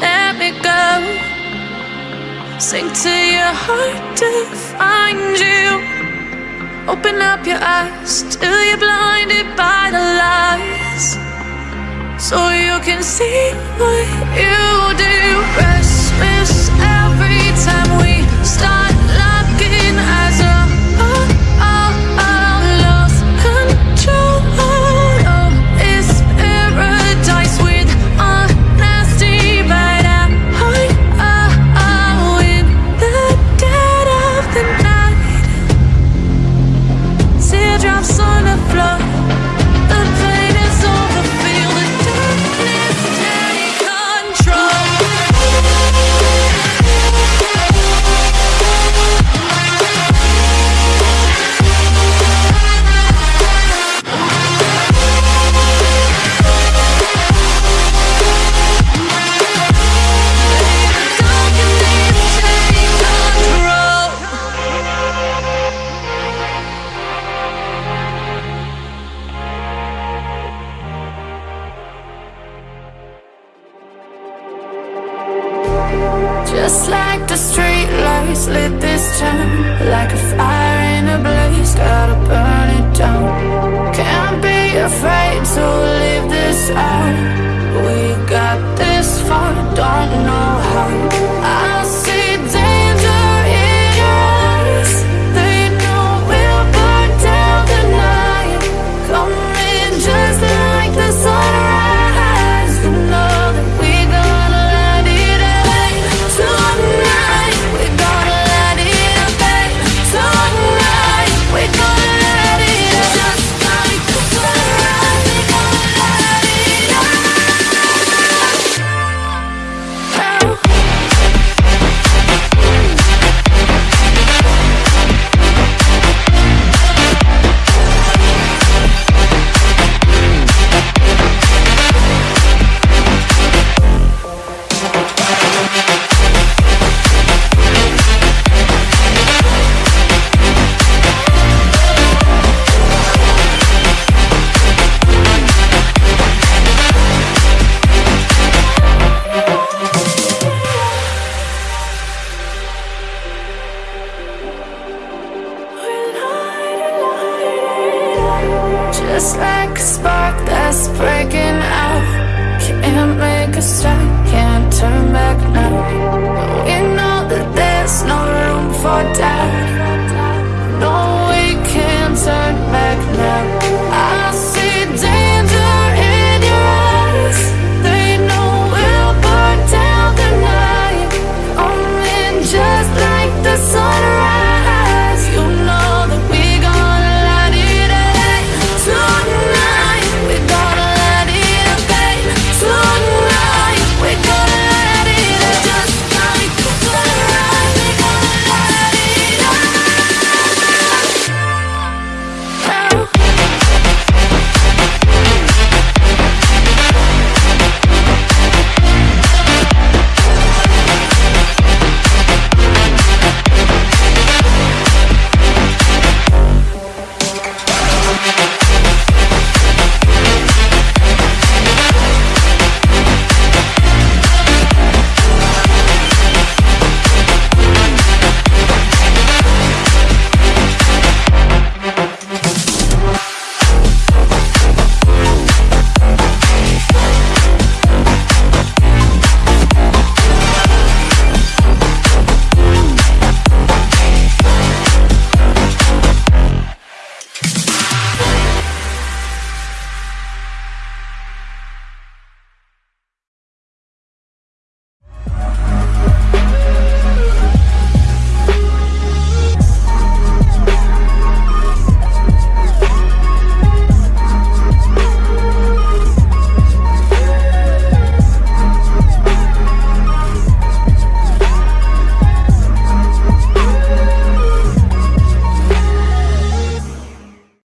let me go. Sink to your heart to find you. Open up your eyes till you're blinded by the lies. So you can see what you do. Restless every time we start Just like the street lights lit this town Like a fire in a blaze, gotta burn it down. Can't be afraid to leave this out spark that that's